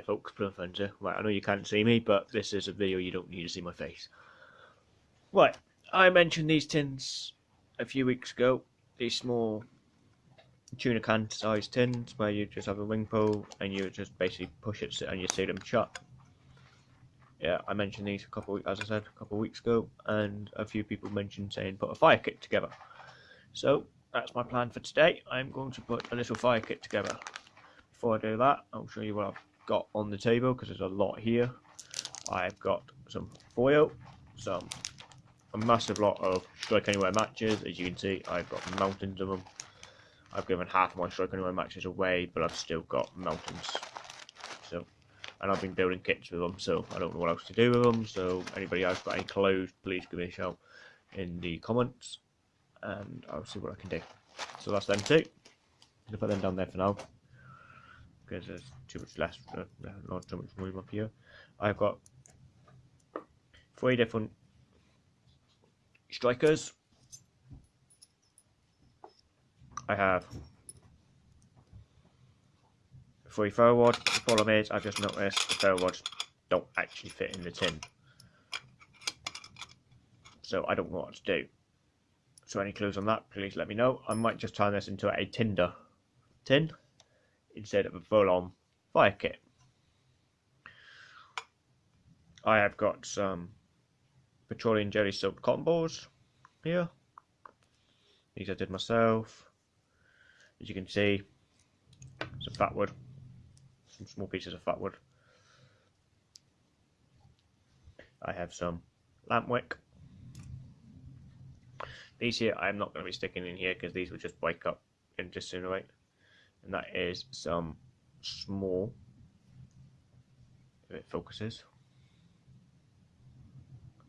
Hiya folks, Plumfenzer. Right, I know you can't see me, but this is a video you don't need to see my face. Right, I mentioned these tins a few weeks ago. These small tuna can sized tins where you just have a ring pull and you just basically push it and you see them shut. Yeah, I mentioned these a couple, as I said, a couple of weeks ago, and a few people mentioned saying put a fire kit together. So that's my plan for today. I'm going to put a little fire kit together. Before I do that, I'll show you what I've got on the table because there's a lot here. I've got some foil, some a massive lot of Strike Anywhere matches. As you can see, I've got mountains of them. I've given half my Strike Anywhere matches away, but I've still got mountains. So, and I've been building kits with them, so I don't know what else to do with them. So, anybody else got any clothes, please give me a shout in the comments, and I'll see what I can do. So that's them two. I'm gonna put them down there for now because there's too much less, uh, not too much room up here. I've got three different strikers. I have three rods. The problem is, I've just noticed the ferro rods don't actually fit in the tin. So I don't know what to do. So any clues on that, please let me know. I might just turn this into a tinder tin instead of a full-on fire kit. I have got some petroleum jelly soaked cotton balls here. These I did myself. As you can see, some fat wood, some small pieces of fat wood. I have some lamp wick. These here I'm not going to be sticking in here because these will just break up and disintegrate and that is some small if it focuses.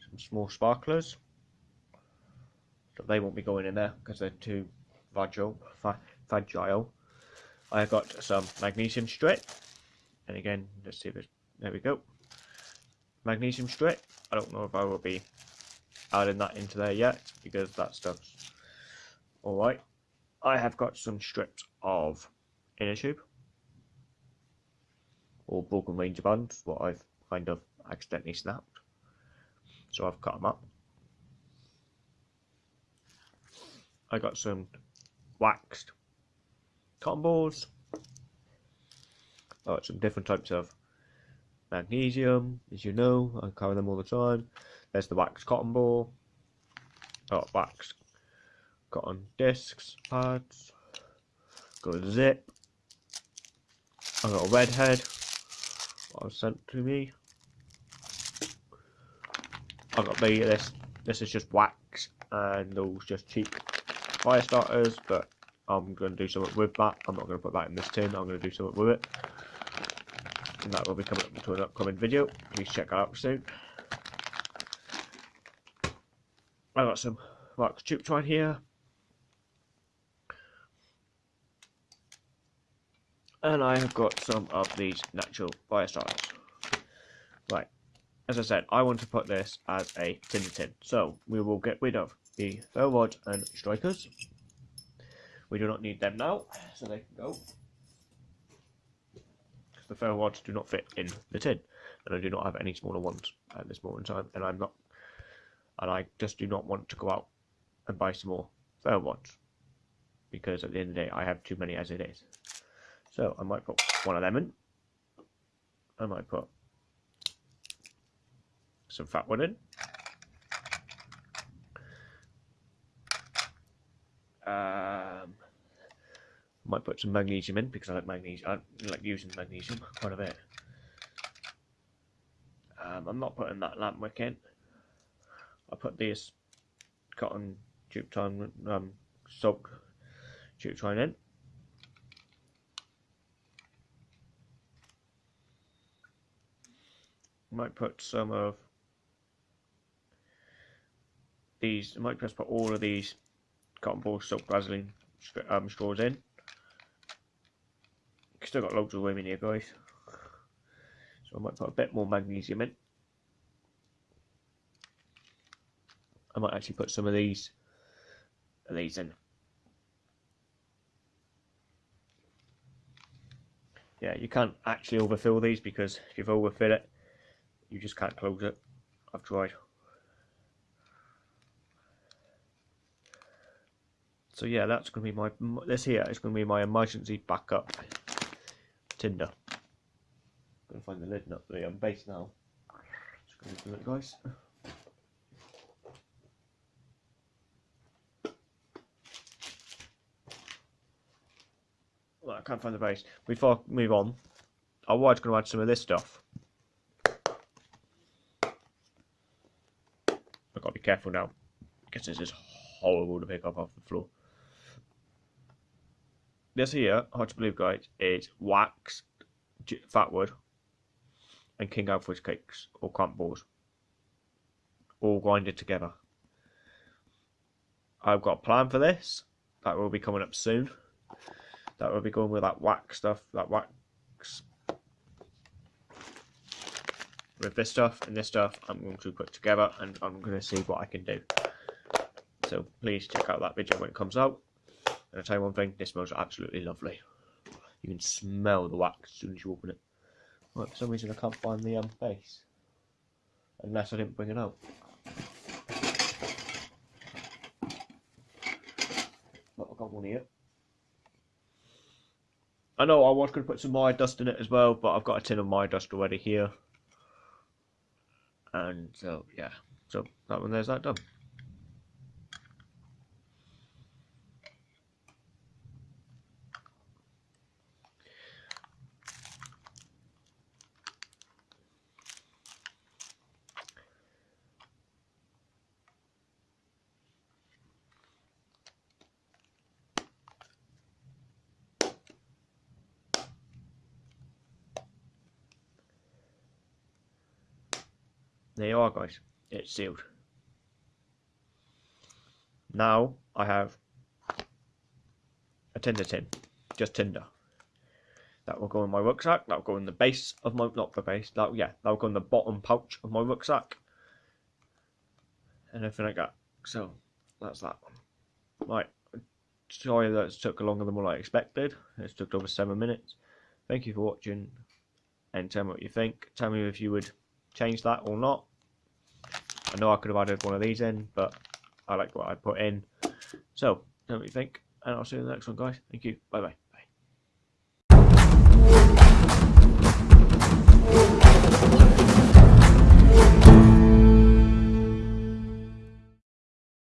Some small sparklers. So they won't be going in there because they're too fragile fragile. I got some magnesium strip and again let's see if there we go. Magnesium strip I don't know if I will be adding that into there yet because that stuff's alright I have got some strips of inner tube. Or broken ranger bands what I've kind of accidentally snapped. So I've cut them up. I got some waxed cotton balls. I got some different types of magnesium as you know I carry them all the time. There's the waxed cotton ball. Got waxed cotton discs pads. Got a zip I got a redhead. What was sent to me. I got the this. This is just wax, and those just cheap fire starters. But I'm going to do something with that. I'm not going to put that in this tin. I'm going to do something with it, and that will be coming up to an upcoming video. Please check out soon. I got some wax jute twine here. And I have got some of these natural fire starters. Right, as I said, I want to put this as a tinder tin. So we will get rid of the ferro rods and strikers. We do not need them now, so they can go. Because the ferro rods do not fit in the tin, and I do not have any smaller ones at this moment in time, and I'm not, and I just do not want to go out and buy some more ferro rods because at the end of the day I have too many as it is. So I might put one of them in. I might put some fat one in. Um, might put some magnesium in because I like magnesium. I like using magnesium quite a bit. Um, I'm not putting that lamp wick in. I put this cotton jute twine um, soak jute twine in. Might put some of these, I might just put all of these cotton ball silk Vaseline um, straws in. Still got loads of room in here guys. So I might put a bit more magnesium in. I might actually put some of these of these in. yeah, you can't actually overfill these because if you've overfill it, you just can't close it. I've tried. So yeah, that's going to be my, this here is going to be my emergency backup tinder. I'm going to find the lid, not the um, base now. Just going to do it, guys. Well, I can't find the base. Before I move on, I was going to add some of this stuff. I've got to be careful now, because this is horrible to pick up off the floor. This here, hard to believe, guys, is waxed fatwood and King Alfred's cakes or crumbles, all grinded together. I've got a plan for this that will be coming up soon that will be going with that wax stuff, that wax with this stuff and this stuff I'm going to put together and I'm going to see what I can do. So please check out that video when it comes out. And I'll tell you one thing, this smells absolutely lovely. You can smell the wax as soon as you open it. Right, for some reason I can't find the um, base. Unless I didn't bring it out. But I've got one here. I know I was going to put some Maya dust in it as well, but I've got a tin of Maya dust already here. And so, yeah. So, that one there's that done. There you are guys, it's sealed. Now I have a tinder tin, just tinder. That will go in my rucksack, that will go in the base of my, not the base, that yeah, that will go in the bottom pouch of my rucksack. And everything like that. So, that's that one. Right, sorry that it took longer than what I expected. It took over seven minutes. Thank you for watching and tell me what you think. Tell me if you would change that or not. I know I could have added one of these in, but I like what I put in. So, tell me what you think, and I'll see you in the next one, guys. Thank you. Bye bye.